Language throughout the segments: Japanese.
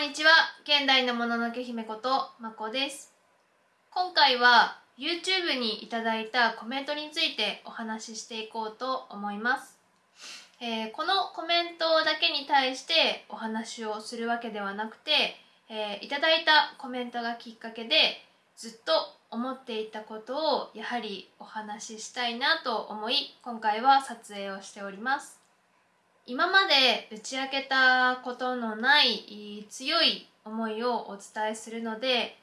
んにちは。現代のもののけ姫ことまこです。今回は YouTube にいただいたコメントについてお話ししていこうと思います、えーこのコメントだけに対してお話をするわけではなくて、えーいただいたコメントがきっかけでずっと思っていたことをやはりお話ししたいなと思い今回は撮影をしております。今まで打ち明けたことのない強い思いをお伝えするので、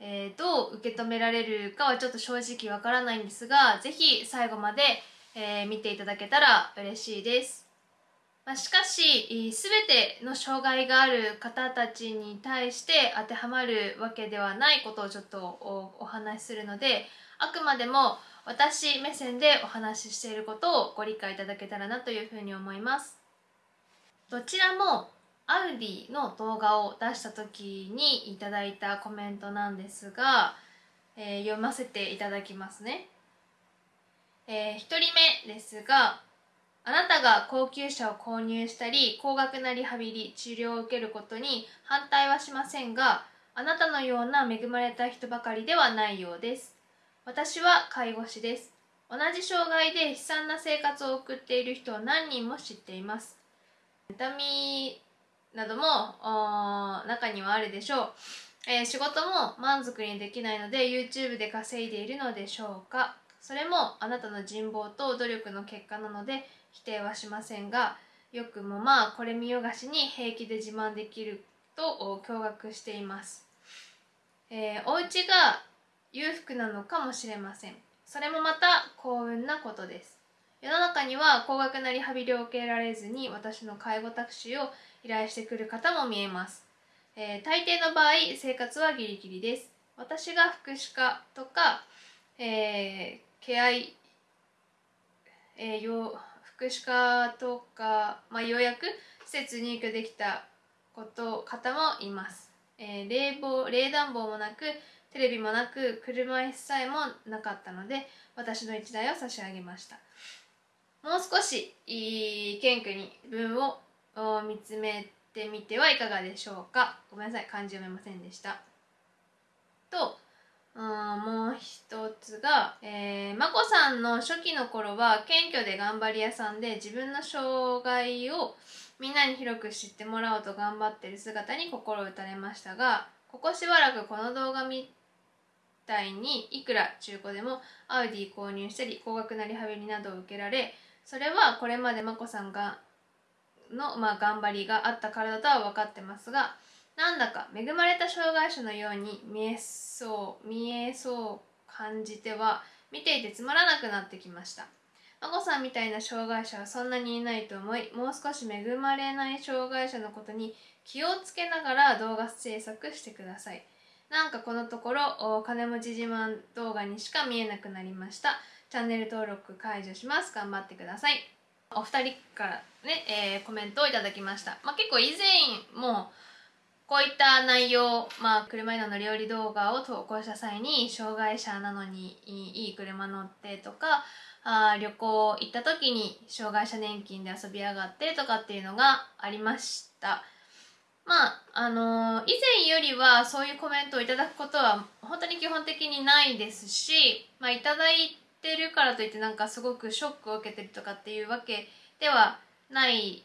えーどう受け止められるかはちょっと正直わからないんですがぜひ最後まで、えー見ていただけたら嬉しいです、まあ、しかし全ての障害がある方たちに対して当てはまるわけではないことをちょっとおお話しするのであくまでも私目線でお話ししていることをご理解いただけたらなというふうに思います。どちらもアウディの動画を出した時にいただいたコメントなんですが、えー読ませていただきますね、え1人目ですがあなたが高級車を購入したり高額なリハビリ治療を受けることに反対はしませんがあなたのような恵まれた人ばかりではないようです。私は介護士です。同じ障害で悲惨な生活を送っている人を何人も知っています。痛みなども中にはあるでしょう、えー仕事も満足にできないので YouTube で稼いでいるのでしょうか。それもあなたの人望と努力の結果なので否定はしませんがよくもまあこれ見よがしに平気で自慢できると驚愕しています、えーお家が裕福なのかもしれません。それもまた幸運なことです。世の中には高額なリハビリを受けられずに私の介護タクシーを依頼してくる方も見えます、えー大抵の場合生活はギリギリです。私が福祉課とか、えーケア医えーよ福祉課とか、まあ、ようやく施設入居できたこと方もいます、えー冷房冷暖房もなくテレビもなく車椅子さえもなかったので私の一台を差し上げました。もう少しい謙虚に自分を見つめてみてはいかがでしょうか。ごめんなさい漢字読めませんでした。とうんもう一つが、えー、眞子さんの初期の頃は謙虚で頑張り屋さんで自分の障害をみんなに広く知ってもらおうと頑張ってる姿に心打たれましたがここしばらくこの動画みたいにいくら中古でもアウディ購入したり高額なリハビリなどを受けられそれはこれまで眞子さんがの、まあ、頑張りがあったからだとは分かってますがなんだか恵まれた障害者のように見えそう見えそう感じては見ていてつまらなくなってきました。眞子さんみたいな障害者はそんなにいないと思いもう少し恵まれない障害者のことに気をつけながら動画制作してください。なんかこのところお金持ち自慢動画にしか見えなくなりました。チャンネル登録解除します。頑張ってください。お二人からね、えーコメントをいただきました、まあ、結構以前もこういった内容、まあ、車への乗り降り動画を投稿した際に障害者なのにいい車乗ってとかあ旅行行った時に障害者年金で遊びやがってとかっていうのがありました。まああのー以前よりはそういうコメントをいただくことは本当に基本的にないですし、まあ、いただいててるからといってなんかすごくショックを受けてるとかっていうわけではない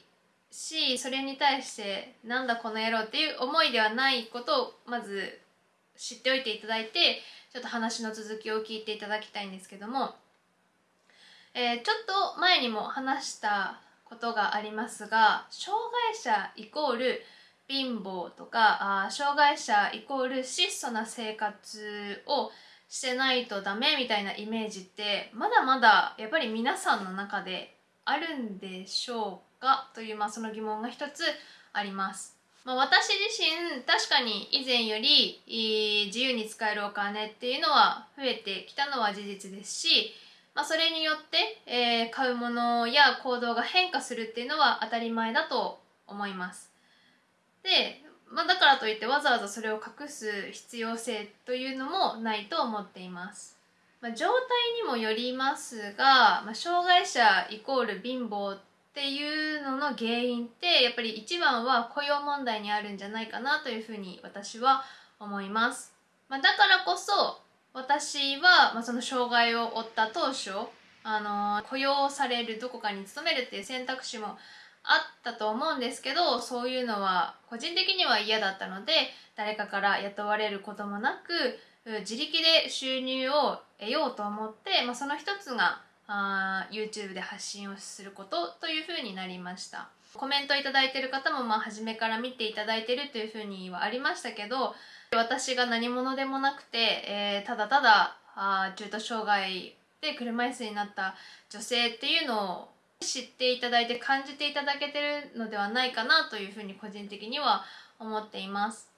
しそれに対してなんだこの野郎っていう思いではないことをまず知っておいていただいてちょっと話の続きを聞いていただきたいんですけども、えーちょっと前にも話したことがありますが障害者イコール貧乏とかあ障害者イコール質素な生活をしてないとダメみたいなイメージってまだまだやっぱり皆さんの中であるんでしょうか？という、まあ、その疑問が一つあります。まあ、私自身確かに以前よりいい自由に使えるお金っていうのは増えてきたのは事実ですし、まあ、それによって、えー買うものや行動が変化するっていうのは当たり前だと思います。で、まあ、だからといってわざわざそれを隠す必要性というのもないと思っています。まあ、状態にもよりますが、まあ、障害者イコール貧乏っていうのの原因ってやっぱり一番は雇用問題にあるんじゃないかなというふうに私は思います。まあ、だからこそ私は、まあ、その障害を負った当初あの雇用されるどこかに勤めるっていう選択肢もあったと思うんですけどそういうのは個人的には嫌だったので誰かから雇われることもなく自力で収入を得ようと思って、まあ、その一つがあ YouTube で発信をすることというふうになりました。コメントいただいてる方もまあ初めから見ていただいてるというふうにはありましたけど私が何者でもなくて、えー、ただただあ中途障害で車椅子になった女性っていうのを知っていただいて感じていただけてるのではないかなというふうに個人的には思っています。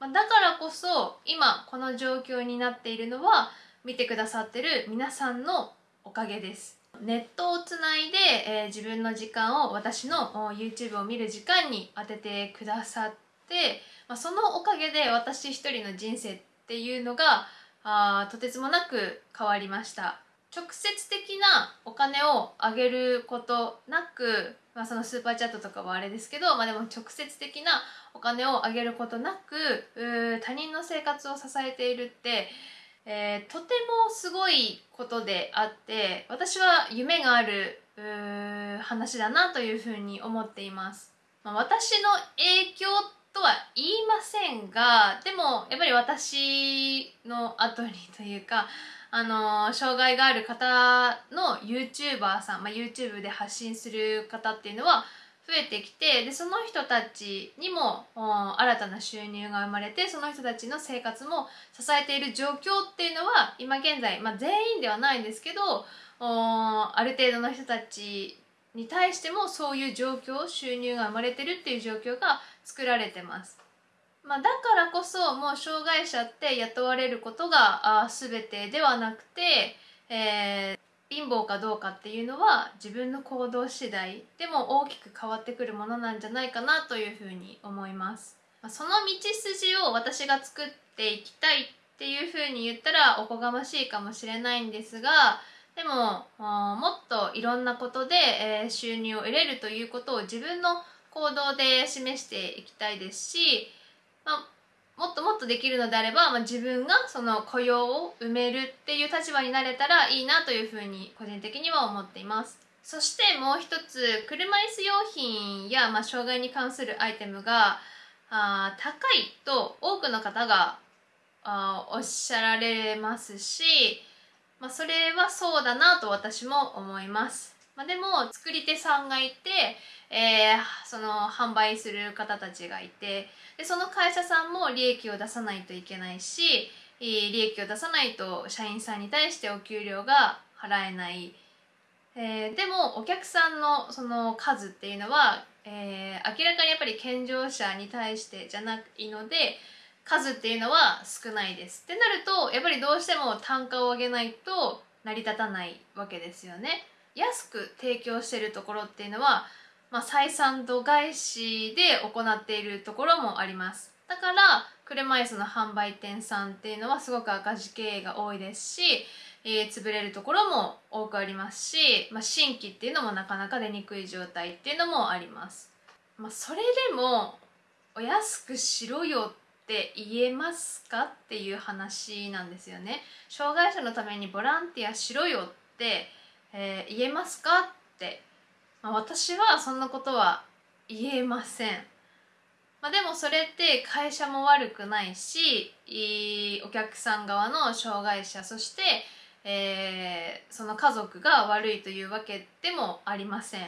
だからこそ今この状況になっているのは見てくださってる皆さんのおかげです。ネットをつないで、えー、自分の時間を私の YouTube を見る時間に当ててくださって、まあ、そのおかげで私一人の人生っていうのがあとてつもなく変わりました。直接的なお金をあげることなく、まあ、そのスーパーチャットとかはあれですけど、まあ、でも直接的なお金をあげることなく他人の生活を支えているって、えー、とてもすごいことであって私は夢がある話だなというふうに思っています。まあ、私の影響とは言いませんがでもやっぱり私の後にというかあの障害がある方の YouTuber さん、まあ、YouTube で発信する方っていうのは増えてきてでその人たちにも新たな収入が生まれてその人たちの生活も支えている状況っていうのは今現在、まあ、全員ではないんですけどある程度の人たちに対してもそういう状況収入が生まれてるっていう状況が作られてます。まあ、だからこそもう障害者って雇われることが全てではなくて、えー、貧乏かどうかっていうのは自分の行動次第でも大きく変わってくるものなんじゃないかなというふうに思います。その道筋を私が作っていきたいっていうふうに言ったらおこがましいかもしれないんですがでももっといろんなことで、え、収入を得れるということを自分の行動で示していきたいですしまあ、もっともっとできるのであれば、まあ、自分がその雇用を埋めるっていう立場になれたらいいなというふうに個人的には思っています。そしてもう一つ車椅子用品や、まあ、障害に関するアイテムがあ高いと多くの方があおっしゃられますし、まあ、それはそうだなと私も思います、まあ、でも作り手さんがいてえー、その販売する方たちがいてでその会社さんも利益を出さないといけないし利益を出さないと社員さんに対してお給料が払えない、えー、でもお客さんのその数っていうのは、えー、明らかにやっぱり健常者に対してじゃないので数っていうのは少ないです。ってなるとやっぱりどうしても単価を上げないと成り立たないわけですよね。安く提供してるところっていうのはまあ、採算度外視で行っているところもあります。だから車椅子の販売店さんっていうのはすごく赤字経営が多いですし、えー、潰れるところも多くありますし、まあ、新規っていうのもなかなか出にくい状態っていうのもあります、まあ、それでもお安くしろよって言えますかっていう話なんですよね。障害者のためにボランティアしろよって、えー、言えますか？って。まあ、私はそんなことは言えません、まあ、でもそれって会社も悪くないしお客さん側の障害者そして、えー、その家族が悪いというわけでもありません、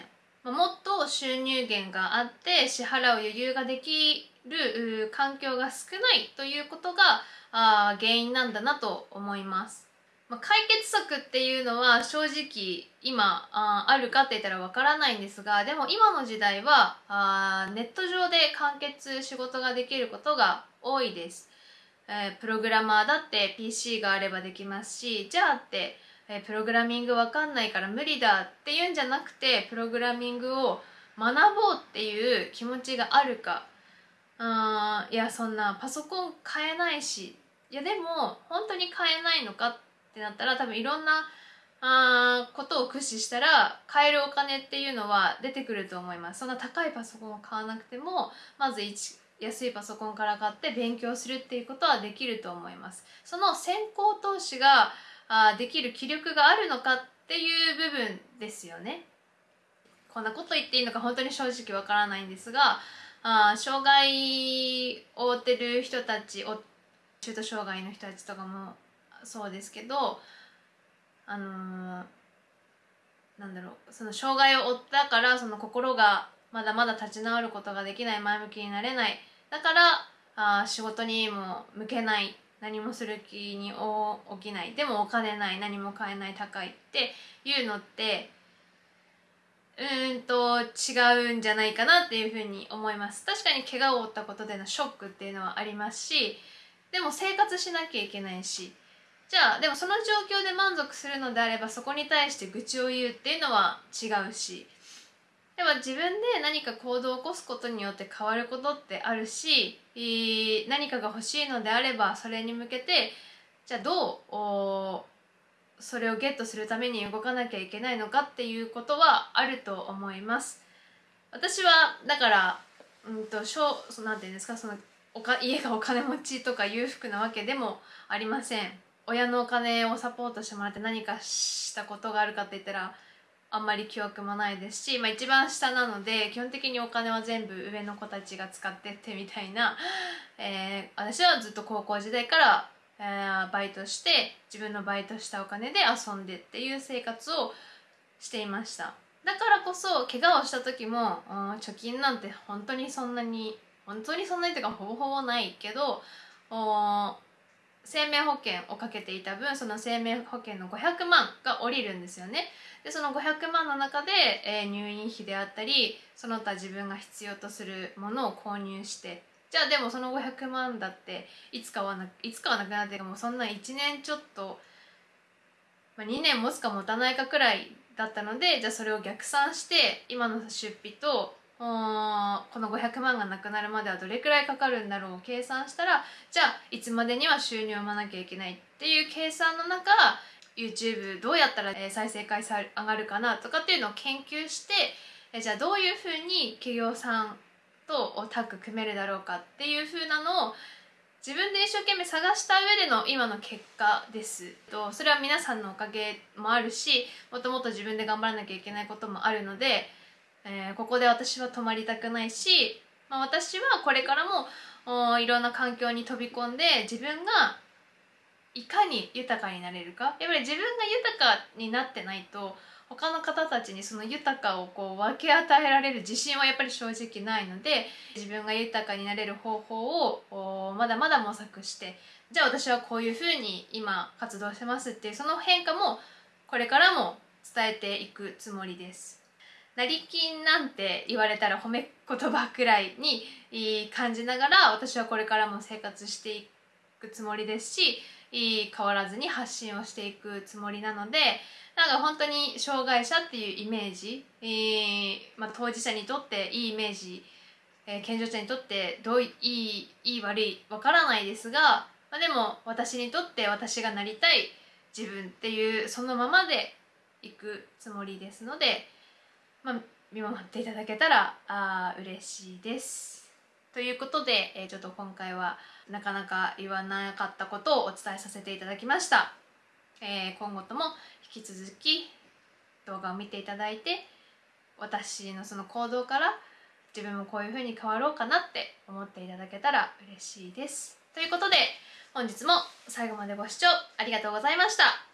まあ、もっと収入源があって支払う余裕ができる環境が少ないということがあ原因なんだなと思います。まあ、解決策っていうのは正直今ああるかって言ったらわからないんですがでも今の時代はあネット上で完結仕事ができることが多いです、えー、プログラマーだって PC があればできますしじゃあって、えー、プログラミングわかんないから無理だっていうんじゃなくてプログラミングを学ぼうっていう気持ちがあるか。あいやそんなパソコン買えないし。いやでも本当に買えないのかってってなったら多分いろんなあことを駆使したら買えるお金っていうのは出てくると思います。そんな高いパソコンを買わなくてもまず安いパソコンから買って勉強するっていうことはできると思います。その先行投資があできる気力があるのかっていう部分ですよね。こんなこと言っていいのか本当に正直わからないんですがあ障害を負ってる人たち中途障害の人たちとかもそうですけどあのー、なんだろうその障害を負ったからその心がまだまだ立ち直ることができない前向きになれない。だからあ仕事にも向けない何もする気に起きない。でもお金ない何も買えない高いっていうのってうんと違うんじゃないかなっていうふうに思います。確かに怪我を負ったことでのショックっていうのはありますしでも生活しなきゃいけないしじゃあでもその状況で満足するのであればそこに対して愚痴を言うっていうのは違うし。でも自分で何か行動を起こすことによって変わることってあるし何かが欲しいのであればそれに向けてじゃあどうそれをゲットするために動かなきゃいけないのかっていうことはあると思います。私はだからうんとしょなんていうんですかそのおか家がお金持ちとか裕福なわけでもありません。親のお金をサポートしてもらって何かしたことがあるかって言ったらあんまり記憶もないですし、まあ、一番下なので基本的にお金は全部上の子たちが使ってってみたいな、えー、私はずっと高校時代から、えー、バイトして自分のバイトしたお金で遊んでっていう生活をしていました。だからこそ怪我をした時も、うん、貯金なんて本当にそんなに本当にそんなにというかほぼほぼないけど生命保険をかけていた分その生命保険の500万が下りるんですよね。でその500万の中で、えー、入院費であったりその他自分が必要とするものを購入してじゃあでもその500万だっていつかはないつかはなくなってもうそんな1年ちょっと、まあ、2年持つか持たないかくらいだったのでじゃあそれを逆算して今の出費とこの500万がなくなるまではどれくらいかかるんだろう計算したらじゃあいつまでには収入を生まなきゃいけないっていう計算の中 YouTube どうやったら再生回数上がるかなとかっていうのを研究してじゃあどういうふうに企業さんとタッグ組めるだろうかっていうふうなのを自分で一生懸命探した上での今の結果です。とそれは皆さんのおかげもあるしもともと自分で頑張らなきゃいけないこともあるのでえー、ここで私は泊まりたくないし、まあ、私はこれからもいろんな環境に飛び込んで自分がいかに豊かになれるかやっぱり自分が豊かになってないと他の方たちにその豊かをこう分け与えられる自信はやっぱり正直ないので自分が豊かになれる方法をまだまだ模索してじゃあ私はこういうふうに今活動してますっていうその変化もこれからも伝えていくつもりです。成金なんて言われたら褒め言葉くらいに感じながら私はこれからも生活していくつもりですし変わらずに発信をしていくつもりなのでなんか本当に障害者っていうイメージ、え、まあ、当事者にとっていいイメージ、え、健常者にとってどういいいい悪いわからないですが、まあ、でも私にとって私がなりたい自分っていうそのままでいくつもりですので。まあ、見守っていただけたらあ嬉しいです。ということで、えー、ちょっと今回はなかなか言わなかったことをお伝えさせていただきました。えー、今後とも引き続き動画を見ていただいて私のその行動から自分もこういう風に変わろうかなって思っていただけたら嬉しいです。ということで本日も最後までご視聴ありがとうございました。